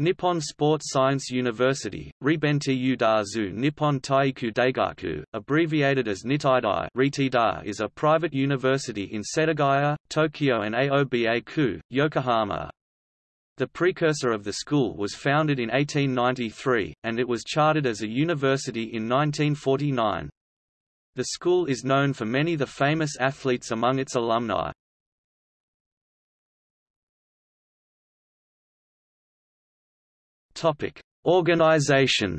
Nippon Sports Science University, Ribenti Udazu Nippon Taiiku Daigaku, abbreviated as Nitaidai is a private university in Setagaya, Tokyo and Aoba-ku, Yokohama. The precursor of the school was founded in 1893, and it was chartered as a university in 1949. The school is known for many of the famous athletes among its alumni. Topic: Organization.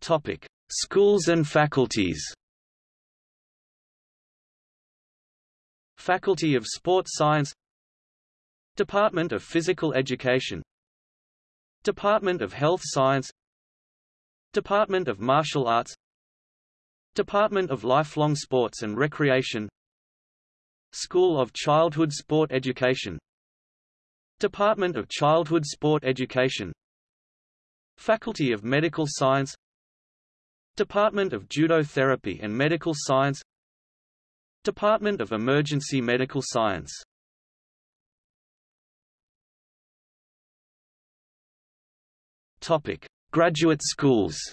Topic: Schools and faculties. Faculty of Sports Science. Department of Physical Education. Department of Health Science. Department of Martial Arts. Department of Lifelong Sports and Recreation School of Childhood Sport Education. Department of Childhood Sport Education. Faculty of Medical Science. Department of Judo Therapy and Medical Science. Department of Emergency Medical Science. Topic: Graduate schools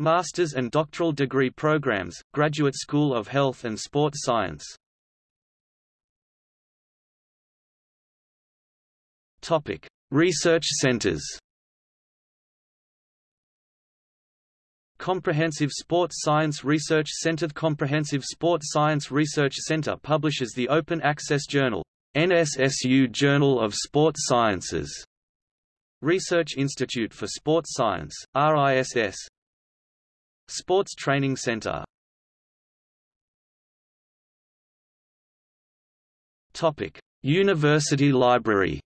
Master's and doctoral degree programs, Graduate School of Health and Sports Science. Topic: Research centers. Comprehensive Sports Science Research Center Comprehensive Sports Science Research Center publishes the open access journal, NSSU Journal of Sports Sciences. Research Institute for Sports Science, RISS, Sports Training Center Topic: University Library.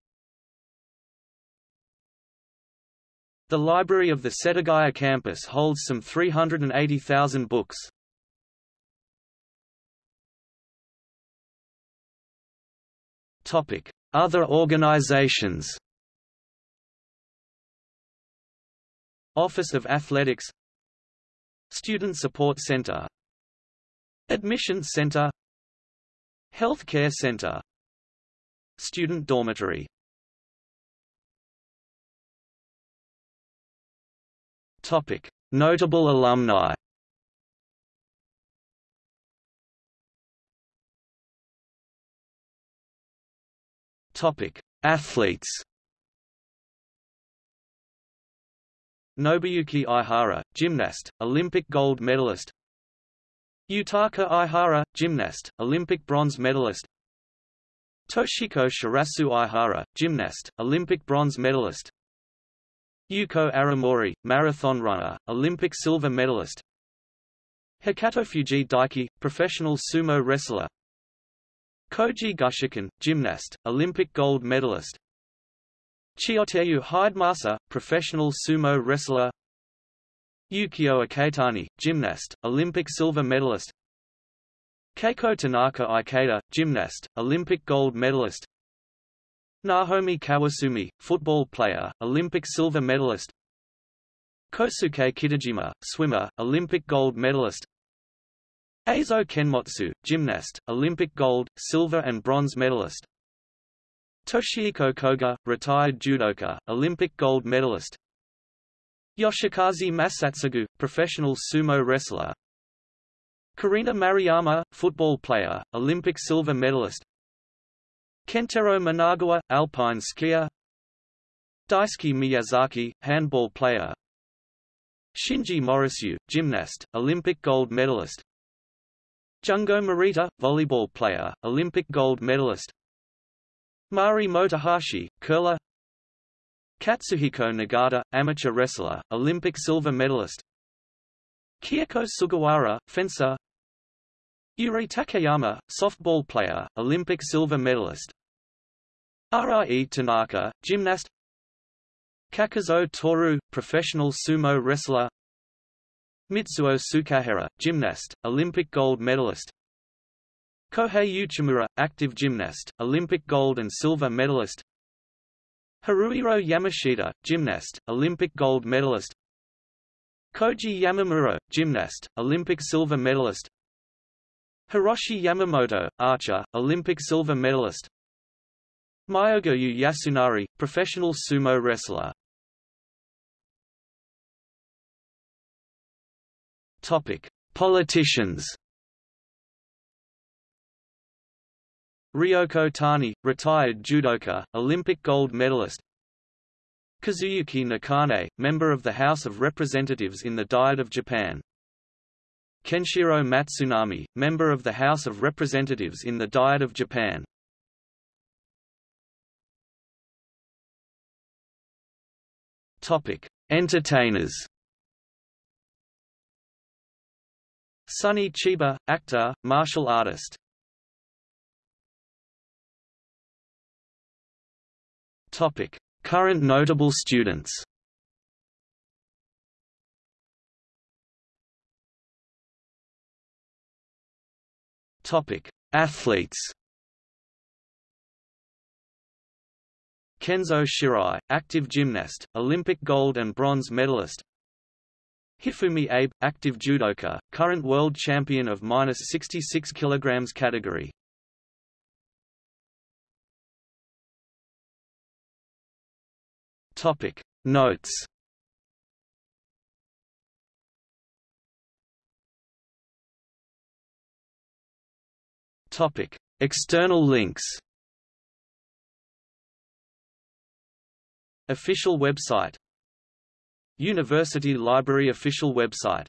The library of the Setagaya campus holds some 380,000 books. Topic: Other organizations. Office of Athletics Student Support Center. Admissions Center. Healthcare Center. Student Dormitory. Topic. Notable alumni. Topic. Athletes Nobuyuki Ihara, gymnast, Olympic gold medalist. Yutaka Ihara, gymnast, Olympic bronze medalist. Toshiko Shirasu Ihara, gymnast, Olympic bronze medalist. Yuko Aramori, marathon runner, Olympic silver medalist. Hokutofuji Daiki, professional sumo wrestler. Koji Gushiken, gymnast, Olympic gold medalist Chiyotairyu Hidemasa, professional sumo wrestler. Yukio Iketani, gymnast, Olympic silver medalist. Keiko Tanaka Ikeda, gymnast, Olympic gold medalist. Nahomi Kawasumi, football player, Olympic silver medalist. Kosuke Kitajima, swimmer, Olympic gold medalist. Eizo Kenmotsu, gymnast, Olympic gold, silver and bronze medalist Toshihiko Koga, retired judoka, Olympic gold medalist. Yoshikaze Masatsugu, professional sumo wrestler. Karina Maruyama, football player, Olympic silver medalist. Kentaro Minagawa, alpine skier. Daisuke Miyazaki, handball player. Shinji Morisue, gymnast, Olympic gold medalist. Jungo Morita, volleyball player, Olympic gold medalist Mari Motohashi, curler. Katsuhiko Nagata, amateur wrestler, Olympic silver medalist. Kyoko Sugawara, fencer. Yuri Takayama, softball player, Olympic silver medalist. Rie Tanaka, gymnast. Kakuzo Toru, professional sumo wrestler. Mitsuo Tsukahara, gymnast, Olympic gold medalist Kohei Uchimura, active gymnast, Olympic gold and silver medalist. Haruhiro Yamashita, gymnast, Olympic gold medalist. Koji Yamamuro, gymnast, Olympic silver medalist. Hiroshi Yamamoto, archer, Olympic silver medalist. Myogiryu Yasunari, professional sumo wrestler. Topic: Politicians. Ryoko Tani, retired judoka, Olympic gold medalist. Kazuyuki Nakane, member of the House of Representatives in the Diet of Japan. Kenshiro Matsunami, member of the House of Representatives in the Diet of Japan. Topic: Entertainers. Sonny Chiba, actor, martial artist. Topic: Current notable students. Topic: Athletes. Kenzo Shirai, active gymnast, Olympic gold and bronze medalist Hifumi Abe, active judoka, current world champion of minus 66 kg category. Topic. Notes. Topic. External links. Official website. University Library official website